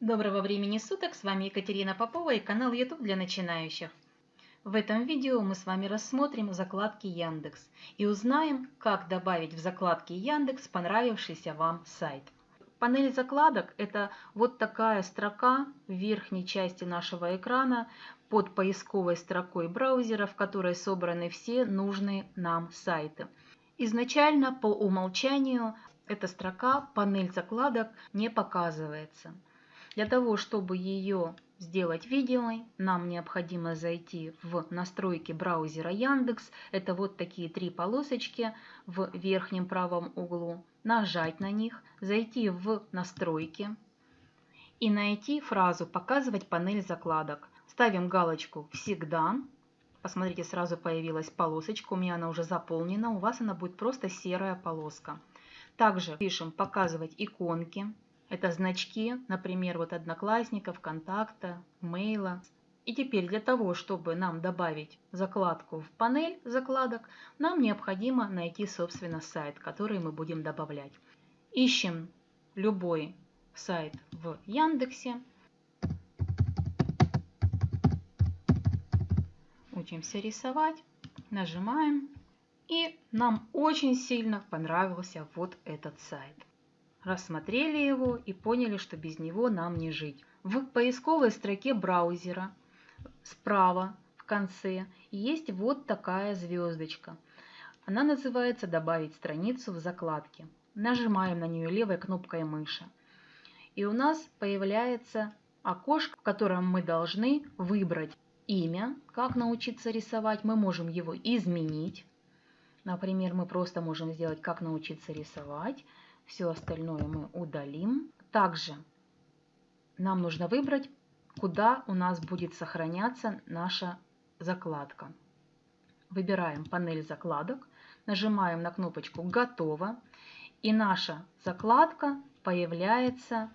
Доброго времени суток, с вами Екатерина Попова и канал YouTube для начинающих. В этом видео мы с вами рассмотрим закладки Яндекс и узнаем, как добавить в закладки Яндекс понравившийся вам сайт. Панель закладок – это вот такая строка в верхней части нашего экрана под поисковой строкой браузера, в которой собраны все нужные нам сайты. Изначально по умолчанию эта строка «Панель закладок» не показывается. Для того, чтобы ее сделать видимой, нам необходимо зайти в настройки браузера Яндекс. Это вот такие три полосочки в верхнем правом углу. Нажать на них, зайти в настройки и найти фразу «Показывать панель закладок». Ставим галочку «Всегда». Посмотрите, сразу появилась полосочка, у меня она уже заполнена, у вас она будет просто серая полоска. Также пишем «Показывать иконки». Это значки, например, вот Одноклассников, Контакта, Мейла. И теперь для того, чтобы нам добавить закладку в панель закладок, нам необходимо найти, собственно, сайт, который мы будем добавлять. Ищем любой сайт в Яндексе. Учимся рисовать. Нажимаем. И нам очень сильно понравился вот этот сайт рассмотрели его и поняли, что без него нам не жить. В поисковой строке браузера справа в конце есть вот такая звездочка. Она называется «Добавить страницу в закладке». Нажимаем на нее левой кнопкой мыши. И у нас появляется окошко, в котором мы должны выбрать имя, как научиться рисовать. Мы можем его изменить. Например, мы просто можем сделать «Как научиться рисовать». Все остальное мы удалим. Также нам нужно выбрать, куда у нас будет сохраняться наша закладка. Выбираем панель закладок, нажимаем на кнопочку «Готово», и наша закладка появляется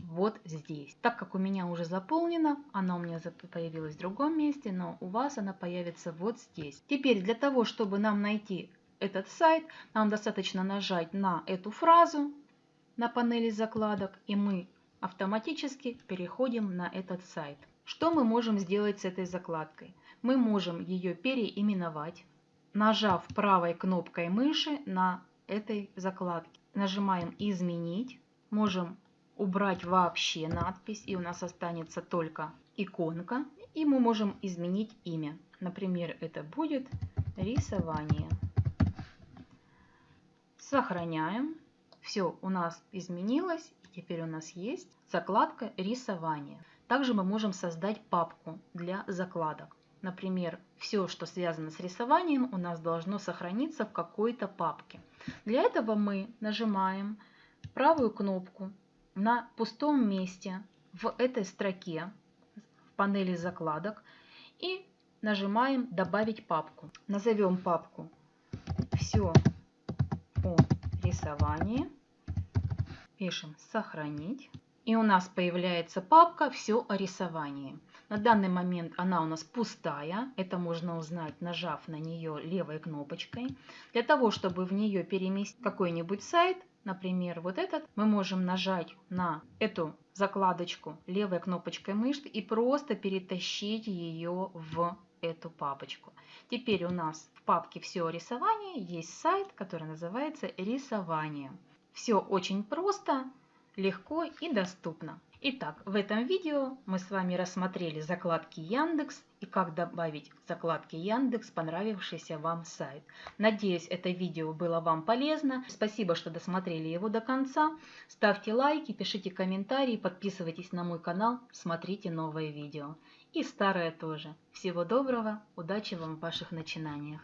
вот здесь. Так как у меня уже заполнена, она у меня появилась в другом месте, но у вас она появится вот здесь. Теперь для того, чтобы нам найти этот сайт, нам достаточно нажать на эту фразу на панели закладок, и мы автоматически переходим на этот сайт. Что мы можем сделать с этой закладкой? Мы можем ее переименовать, нажав правой кнопкой мыши на этой закладке. Нажимаем «Изменить». Можем убрать вообще надпись, и у нас останется только иконка. И мы можем изменить имя. Например, это будет «Рисование». Сохраняем. Все у нас изменилось. И теперь у нас есть закладка рисование. Также мы можем создать папку для закладок. Например, все, что связано с рисованием, у нас должно сохраниться в какой-то папке. Для этого мы нажимаем правую кнопку на пустом месте в этой строке в панели закладок и нажимаем «Добавить папку». Назовем папку «Все рисование. Пишем «Сохранить». И у нас появляется папка «Все о рисовании». На данный момент она у нас пустая. Это можно узнать, нажав на нее левой кнопочкой. Для того, чтобы в нее переместить какой-нибудь сайт, например, вот этот, мы можем нажать на эту закладочку левой кнопочкой мышки и просто перетащить ее в эту папочку. Теперь у нас в папке «Все о рисовании» есть сайт, который называется «Рисование». Все очень просто, легко и доступно. Итак, в этом видео мы с вами рассмотрели закладки Яндекс и как добавить закладки Яндекс понравившийся вам сайт. Надеюсь, это видео было вам полезно. Спасибо, что досмотрели его до конца. Ставьте лайки, пишите комментарии, подписывайтесь на мой канал, смотрите новые видео. И старое тоже. Всего доброго, удачи вам в ваших начинаниях.